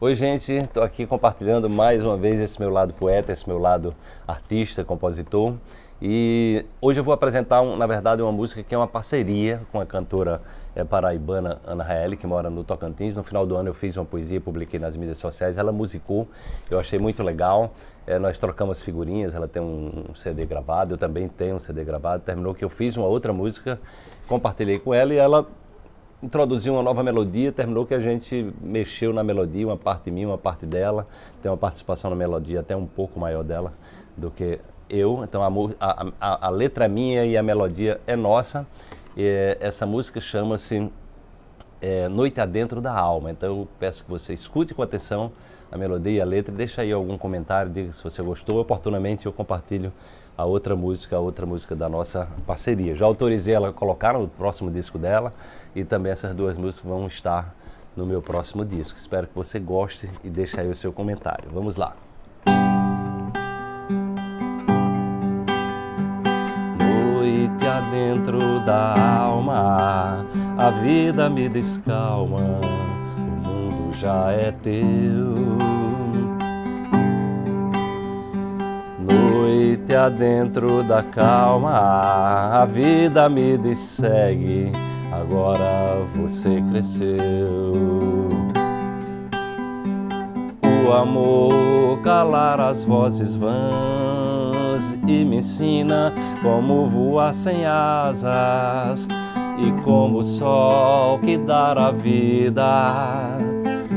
Oi gente, estou aqui compartilhando mais uma vez esse meu lado poeta, esse meu lado artista, compositor. E hoje eu vou apresentar, um, na verdade, uma música que é uma parceria com a cantora é, paraibana Ana Raeli, que mora no Tocantins. No final do ano eu fiz uma poesia, publiquei nas mídias sociais, ela musicou, eu achei muito legal. É, nós trocamos figurinhas, ela tem um, um CD gravado, eu também tenho um CD gravado. Terminou que eu fiz uma outra música, compartilhei com ela e ela introduziu uma nova melodia, terminou que a gente mexeu na melodia, uma parte minha, uma parte dela, tem uma participação na melodia até um pouco maior dela do que eu, então a, a, a letra é minha e a melodia é nossa, e essa música chama-se é, Noite Adentro da Alma, então eu peço que você escute com atenção a melodia e a letra, deixa aí algum comentário, diga se você gostou, oportunamente eu compartilho a outra música, a outra música da nossa parceria. Já autorizei ela a colocar no próximo disco dela e também essas duas músicas vão estar no meu próximo disco. Espero que você goste e deixe aí o seu comentário. Vamos lá. Noite adentro da alma, a vida me descalma, o mundo já é teu. noite adentro da calma, a vida me dissegue, agora você cresceu. O amor calar as vozes vãs e me ensina como voar sem asas e como o sol que dá a vida.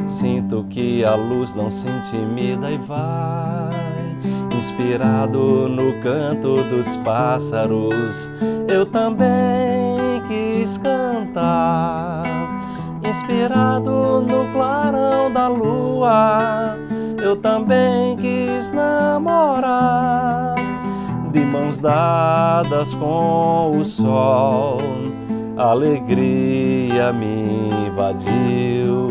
Sinto que a luz não se intimida e vai Inspirado no canto dos pássaros, eu também quis cantar. Inspirado no clarão da lua, eu também quis namorar. De mãos dadas com o sol, alegria me invadiu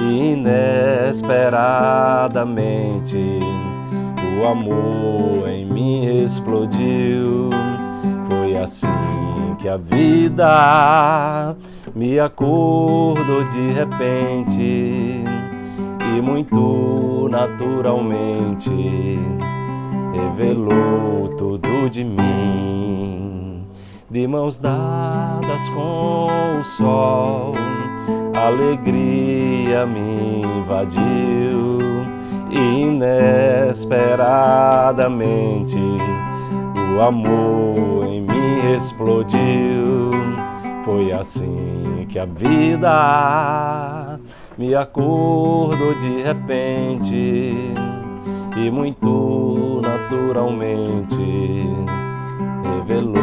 inesperadamente o amor em mim explodiu. Foi assim que a vida me acordou de repente e muito naturalmente revelou tudo de mim. De mãos dadas com o sol, alegria me invadiu inesperadamente o amor em mim explodiu. Foi assim que a vida me acordou de repente e muito naturalmente revelou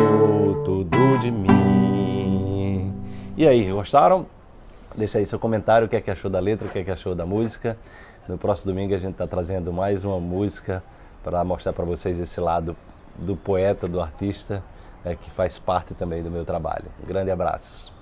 de mim. E aí, gostaram? Deixa aí seu comentário, o que é que achou da letra, o que é que achou da música. No próximo domingo a gente está trazendo mais uma música para mostrar para vocês esse lado do poeta, do artista, é, que faz parte também do meu trabalho. Um grande abraço.